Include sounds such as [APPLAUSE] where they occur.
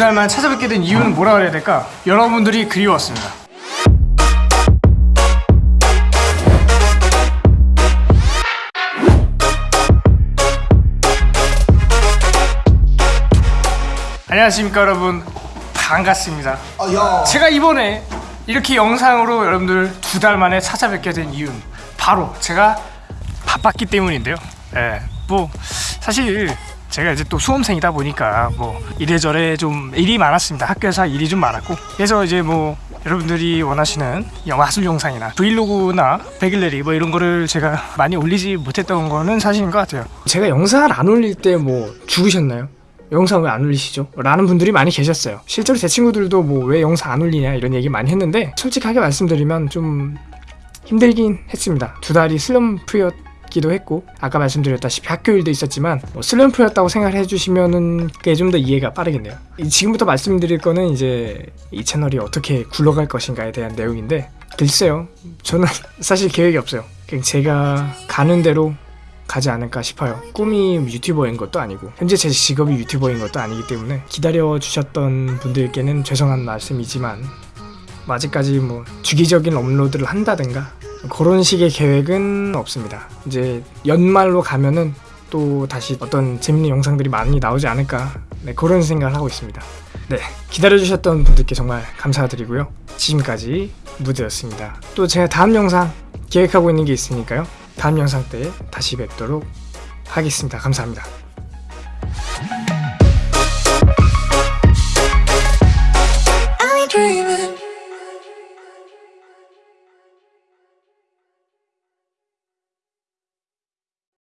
달 만에 찾아뵙게 된 이유는 뭐라 그래야 될까? 여러분들이 그리웠습니다. 안녕하십니까 여러분 반갑습니다. 아, 야. 제가 이번에 이렇게 영상으로 여러분들 두 달 만에 찾아뵙게 된 이유는 바로 제가 바빴기 때문인데요. 예, 뭐 사실 제가 이제 또 수험생이다 보니까 뭐 이래저래 좀 일이 많았습니다. 학교에서 일이 좀 많았고 그래서 이제 뭐 여러분들이 원하시는 마술 영상이나 브이로그나 백일레리 뭐 이런 거를 제가 많이 올리지 못했던 거는 사실인 것 같아요. 제가 영상을 안 올릴 때 뭐 죽으셨나요? 영상 왜 안 올리시죠? 라는 분들이 많이 계셨어요. 실제로 제 친구들도 뭐 왜 영상 안 올리냐 이런 얘기 많이 했는데 솔직하게 말씀드리면 좀 힘들긴 했습니다. 두 달이 슬럼프였 기도 했고 아까 말씀드렸다시피 학교 일도 있었지만 뭐 슬럼프였다고 생각을 해주시면은 그게 좀 더 이해가 빠르겠네요. 이- 지금부터 말씀드릴 거는 이제 이 채널이 어떻게 굴러갈 것인가에 대한 내용인데 글쎄요. 저는 [LAUGHS] 사실 계획이 없어요. 그냥 제가 가는 대로 가지 않을까 싶어요. 꿈이 유튜버인 것도 아니고 현재 제 직업이 유튜버인 것도 아니기 때문에 기다려 주셨던 분들께는 죄송한 말씀이지만 뭐 아직까지 뭐 주기적인 업로드를 한다든가 그런 식의 계획은 없습니다. 이제 연말로 가면은 또 다시 어떤 재밌는 영상들이 많이 나오지 않을까 네, 그런 생각을 하고 있습니다. 네 기다려 주셨던 분들께 정말 감사드리고요. 지금까지 무드였습니다. 또 제가 다음 영상 계획하고 있는 게 있으니까요. 다음 영상 때 다시 뵙도록 하겠습니다. 감사합니다.